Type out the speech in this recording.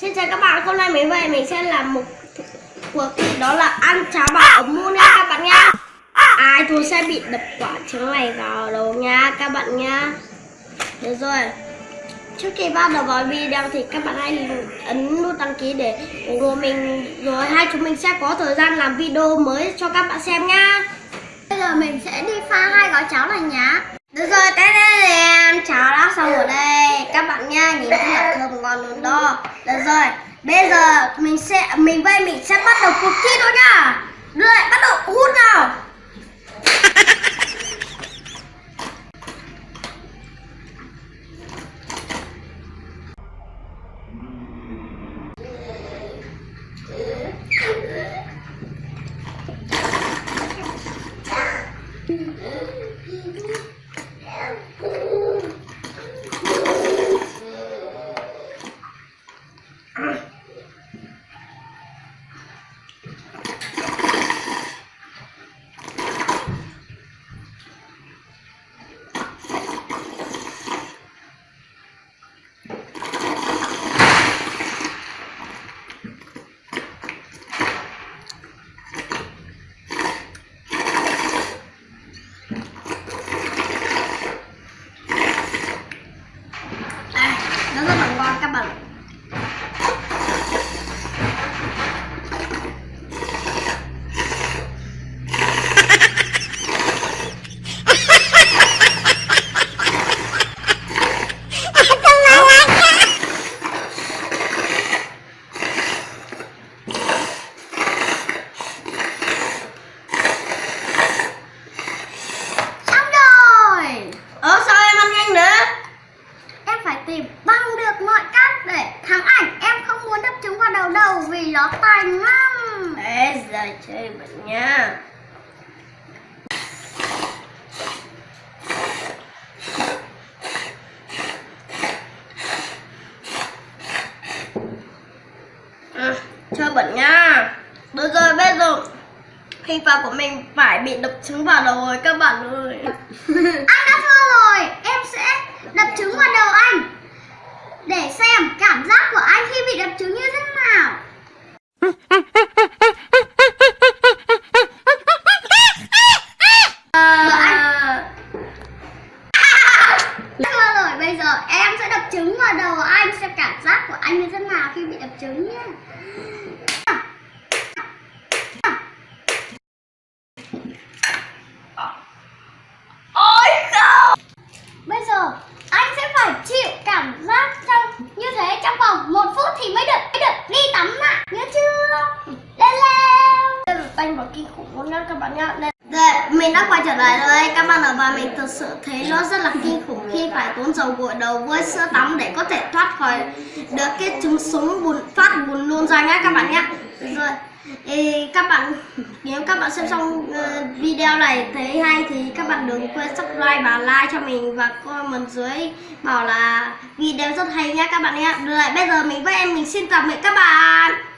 Xin chào các bạn, hôm nay mình về mình sẽ làm một cuộc thi đó là ăn cháo bảo ống mu nha các bạn nha. Ai thua sẽ bị đập quả trứng này vào đầu nha các bạn nha. Được rồi. Trước khi bắt đầu vào video thì các bạn hãy ấn nút đăng ký để ủng hộ mình. Rồi hai chúng mình sẽ có thời gian làm video mới cho các bạn xem nha. Bây giờ mình sẽ đi pha hai gói cháo này nhá. Được rồi, cái đây là em cháo đã xong ở đây. Các bạn nha, nhìn thấy là thơm ngon luôn đó Được rồi, bây giờ mình sẽ mình với mình sẽ bắt đầu cuộc thi thôi nha. Rồi, bắt đầu hút nào. Đây, nó rất là ngon các bạn Xong rồi Ờ sao em ăn nhanh nữa Em phải tìm bằng được mọi cách để thắng ảnh Em không muốn đập trứng vào đầu đầu vì nó tành lắm Ê giờ chơi bệnh nha. À, chơi bẩn nha. Được rồi bây giờ hình phạt của mình phải bị đập trứng vào đầu rồi các bạn ơi. Anh đã thua rồi, em sẽ đập trứng vào đầu anh Để xem cảm giác của anh khi bị đập trứng như thế nào à, Thua rồi, bây giờ em sẽ đập trứng vào đầu anh Xem cảm giác của anh như thế nào khi bị đập trứng nhé ôi không! Bây giờ anh sẽ phải chịu cảm giác trong như thế trong vòng một phút thì mới được mới được đi tắm ạ. Nhớ chưa? Lên lên! Đây là tanh và kinh khủng luôn nha các bạn nhá đây, mình đã quay trở lại rồi các bạn ạ và mình thực sự thấy nó rất là kinh khủng khi phải tốn dầu gội đầu với sữa tắm để có thể thoát khỏi được cái trứng súng bùn phát bùn luôn ra nhé các bạn nhé rồi Ê, các bạn nếu các bạn xem xong uh, video này thấy hay thì các bạn đừng quên subscribe và like cho mình và comment dưới bảo là video rất hay nhá các bạn nhé. Rồi bây giờ mình với em mình xin tạm biệt các bạn.